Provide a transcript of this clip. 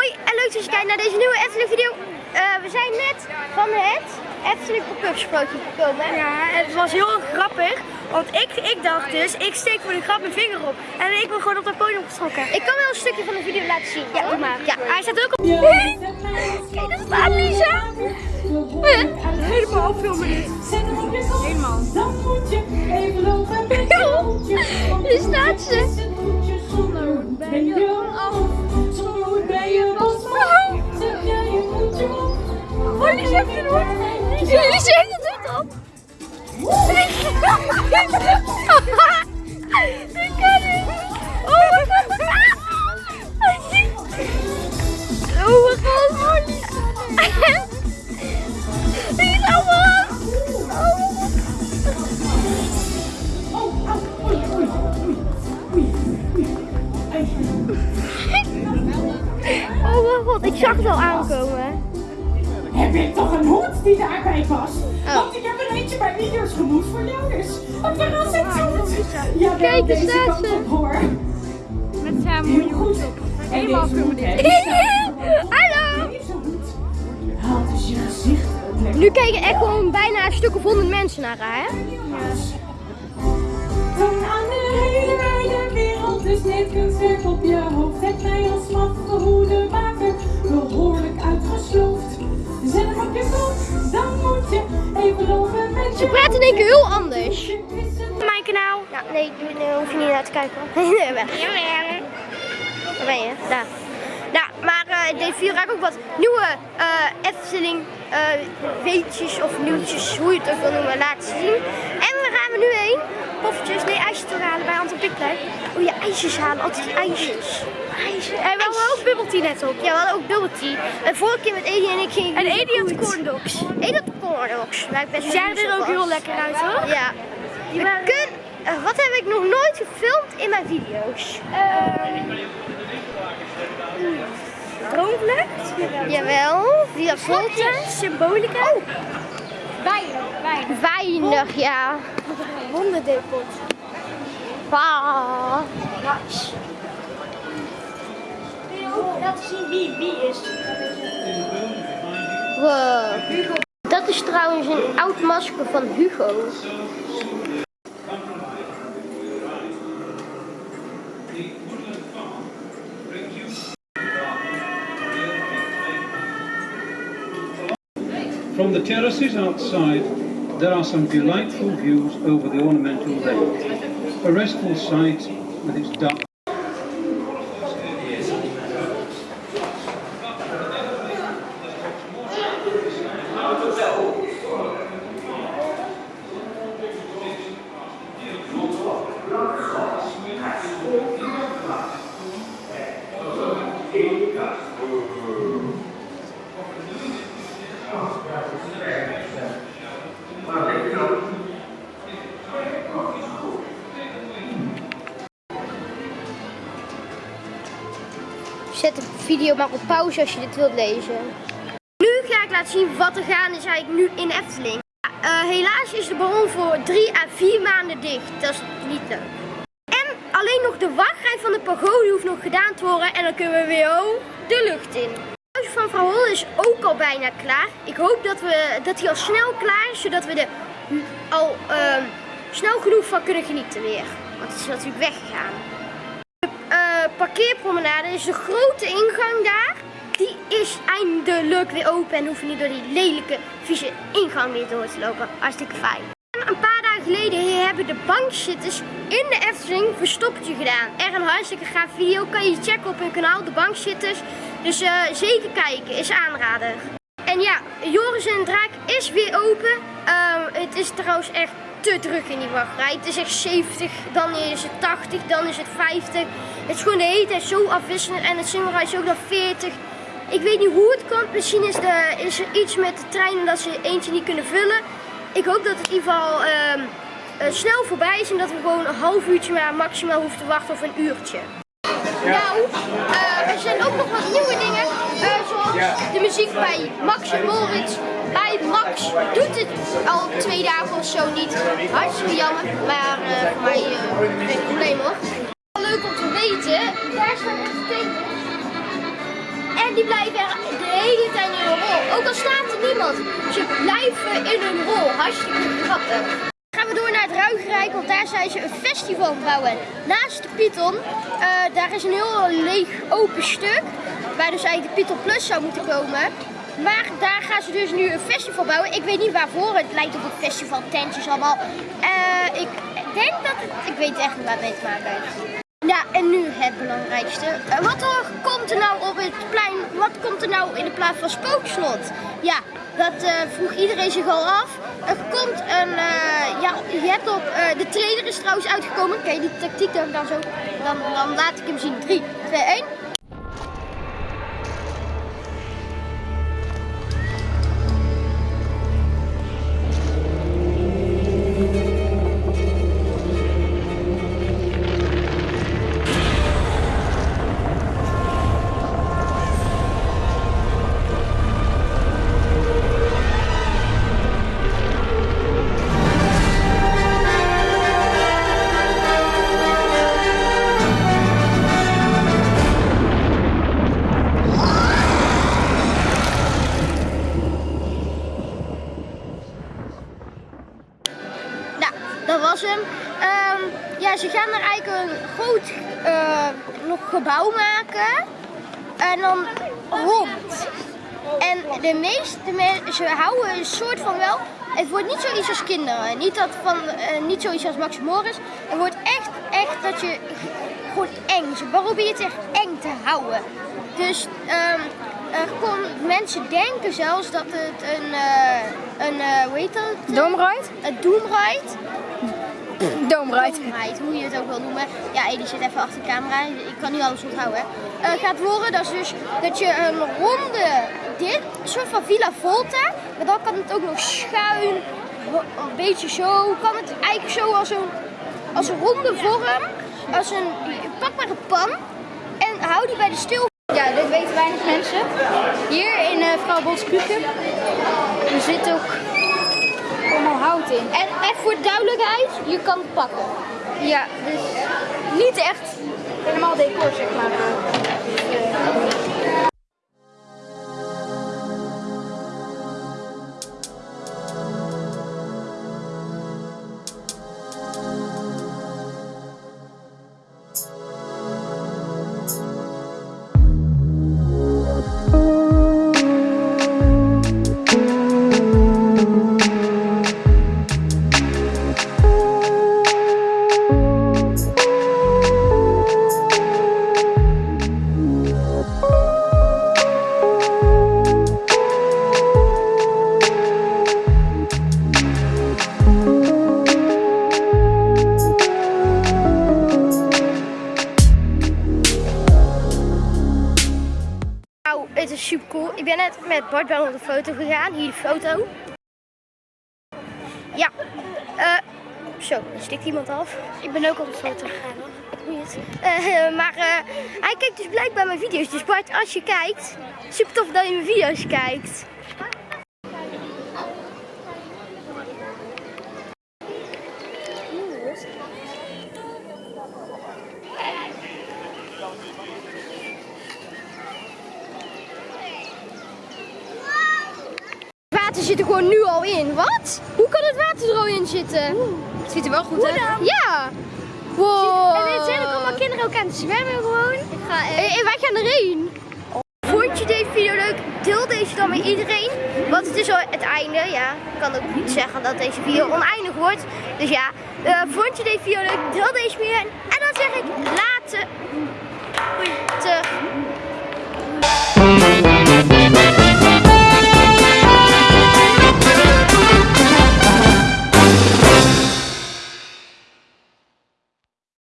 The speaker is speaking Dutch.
Hoi en leuk dat je kijkt naar deze nieuwe Efteling video. Eh, we zijn net van het Efteling pop-up sprookje gekomen. Ja, het was heel grappig. Want ik, ik dacht dus, ik steek voor de grap mijn vinger op. En ik ben gewoon op dat podium getrokken. Ik kan wel een stukje van de video laten zien. Ja, doe maar. Ja. Hij staat ook op. Kijk, daar staat Lisa. Helemaal filmen nu. Helemaal. Dan moet je even lopen. Hier staat ze. Lisa heeft het op. Ik kan. Oh mijn god. Oh mijn god. Man. Oh mijn god, ik zag het al aankomen. Heb ik toch een hoed die daarbij past? Oh. Want ik heb er eentje bij video's gemoed voor jou dus. Een verrassingshoed. Ja, Kijk, daar deze staat kant ze. op hoor. Met zijn Heel mooie goed. hoed op. Helemaal filmen hoed, dit. Hallo. Haalt dus je gezicht. Nu kijken echt gewoon bijna een stuk of honderd mensen naar haar, hè? Van aan de hele wijde wereld, dus dit kunstwerk op je hoofd. Kijken. Weg. Waar ben je? Daar. Nou, maar eh video ga ik ook wat nieuwe eh Efteling eh, weetjes of nieuwtjes, hoe je het ook wil noemen, laten zien. En we gaan we nu heen. Poffertjes, nee, ijsjes te halen bij Anton Picplein. Oh ja, ijsjes halen, altijd die ijsjes. Ijsjes. En we hadden ook bubble tea net op. Ja, we hadden ook bubble tea. En vorige keer met Edie en ik gingen En Edie had corn dogs. Edie had corn dogs. Ik best Die zagen jaloers er ook heel lekker uit hoor. Ja. We kun, eh, wat heb ik nog nooit gefilmd in mijn video's? Droomvlucht. Jawel, Via Volte. Symbolica. Oh. Weinig, weinig. Weinig, ja. Hondendepot. Wauw. Laten zien wie wie is. Wow. Dat is trouwens een oud masker van Hugo. From the terraces outside, there are some delightful views over the ornamental lake. A restful sight with its dark. Zet de video maar op pauze als je dit wilt lezen. Nu ga ik laten zien wat er gaande is eigenlijk nu in Efteling. Eh, helaas is de ballon voor drie à vier maanden dicht. Dat is niet leuk. En alleen nog de wachtrij van de pagode hoeft nog gedaan te worden. En dan kunnen we weer de lucht in. Het huis van Hol is ook al bijna klaar. Ik hoop dat, we, dat hij al snel klaar is. Zodat we er al ehm, snel genoeg van kunnen genieten weer. Want het is natuurlijk weggegaan. De parkeerpromenade is de grote ingang daar. Die is eindelijk weer open en hoef je niet door die lelijke, vieze ingang weer door te lopen. Hartstikke fijn. En een paar dagen geleden hebben de bankzitters in de Efteling verstoppertje gedaan. Echt een hartstikke gaaf video. Kan je checken op hun kanaal, de bankzitters. Dus eh, zeker kijken, is aanrader. En ja, Joris en Draak is weer open. Ehm, het is trouwens echt te druk in die wachtrij. Het is echt 70, dan is het 80, dan is het 50. Het is gewoon de hele tijd zo afwisselend. En het Simmerij is ook nog 40. Ik weet niet hoe het komt. Misschien is, de, is er iets met de treinen dat ze eentje niet kunnen vullen. Ik hoop dat het in ieder geval ehm, eh, snel voorbij is. En dat we gewoon een half uurtje maar maximaal hoeven te wachten of een uurtje. Nou, eh, er zijn ook nog wat nieuwe dingen. De muziek bij Max en Moritz. Bij Max doet het al twee dagen of zo niet. Hartstikke jammer, maar eh, voor mij eh, geen probleem hoor. Leuk om te weten, daar staat echt tekenen. En die blijven de hele tijd in een rol. Ook al staat er niemand. Ze blijven in een rol. Hartstikke grappig. Gaan we door naar het Ruigrijk, want daar zijn ze een festival bouwen. Naast de Python, eh, daar is een heel leeg open stuk. Waar dus eigenlijk de Python Plus zou moeten komen. Maar daar gaan ze dus nu een festival bouwen. Ik weet niet waarvoor. Het lijkt op een festival, tentjes allemaal. Eh, ik denk dat het... Ik weet echt niet waar het mee te maken heeft. Ja, en nu het belangrijkste. Eh, wat er komt er nou op het plein, wat komt er nou in de plaats van Spookslot? Ja, dat eh, vroeg iedereen zich al af. Er komt een, ja, je hebt op, de trailer is trouwens uitgekomen. Kijk, die tactiek dan, dan zo, dan, dan laat ik hem zien. 3, 2, 1. Gebouw maken. En dan rond. En de meeste mensen, ze houden een soort van wel. Het wordt niet zoiets als kinderen. Niet, dat van, eh, niet zoiets als Max Morris. Het wordt echt, echt dat je gewoon eng. Ze proberen het echt eng te houden. Dus ehm, er kon, mensen denken zelfs dat het een, eh, een eh, hoe heet dat? Doomride? Een doomride. Doomride. Doomride, hoe je het ook wil noemen. Ja, Eddie zit even achter de camera. Ik kan niet alles onthouden. Eh gaat worden, dat is dus dat je een ronde, dit soort van Villa Volta. Maar dan kan het ook nog schuin, een beetje zo. Kan het eigenlijk zo als een, als een ronde vorm. Als een, pak maar een pan. En hou die bij de stil Ja, dit weten weinig mensen. Hier in uh, Vrouw. Er zit ook En echt voor de duidelijkheid, je kan pakken. Ja, dus niet echt helemaal decor, zeg maar. Nou, het is super cool. Ik ben net met Bart wel op de foto gegaan. Hier de foto. Ja. eh zo, er stikt iemand af. Ik ben ook op de foto gegaan. Eh, maar eh, hij kijkt dus blijkbaar mijn video's. Dus Bart, als je kijkt, super tof dat je mijn video's kijkt. er gewoon nu al in. Wat? Hoe kan het water er al in zitten? Het ziet er wel goed uit. Ja. Wow. En zijn allemaal kinderen ook aan het zwemmen gewoon. Ik ga en, eh, eh, wij gaan erin. Vond je deze video leuk? Deel deze dan met iedereen. Want het is al het einde. Ja, ik kan ook niet zeggen dat deze video oneindig wordt. Dus ja, eh, vond je deze video leuk? Deel deze meer. En dan zeg ik later.